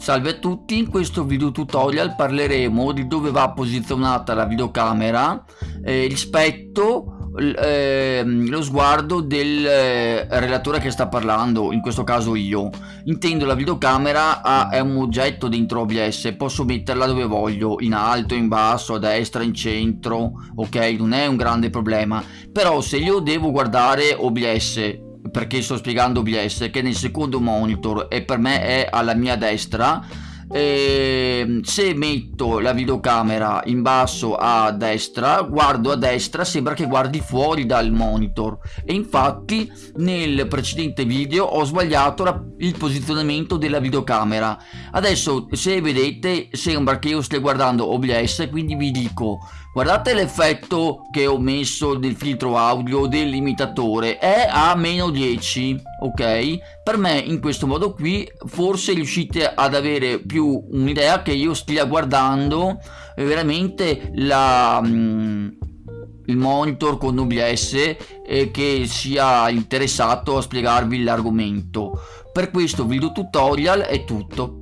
Salve a tutti, in questo video tutorial parleremo di dove va posizionata la videocamera eh, rispetto eh, lo sguardo del eh, relatore che sta parlando, in questo caso io. Intendo la videocamera a, è un oggetto dentro OBS, posso metterla dove voglio, in alto, in basso, a destra, in centro, ok? Non è un grande problema. Però se io devo guardare OBS perché sto spiegando OBS che nel secondo monitor e per me è alla mia destra e ehm, se metto la videocamera in basso a destra guardo a destra sembra che guardi fuori dal monitor. E infatti nel precedente video ho sbagliato la, il posizionamento della videocamera. Adesso se vedete sembra che io stia guardando OBS quindi vi dico guardate l'effetto che ho messo del filtro audio dell'imitatore è a meno 10 ok? Per me in questo modo qui forse riuscite ad avere più un'idea che io stia guardando veramente la mm, il monitor con OBS e che sia interessato a spiegarvi l'argomento. Per questo video tutorial è tutto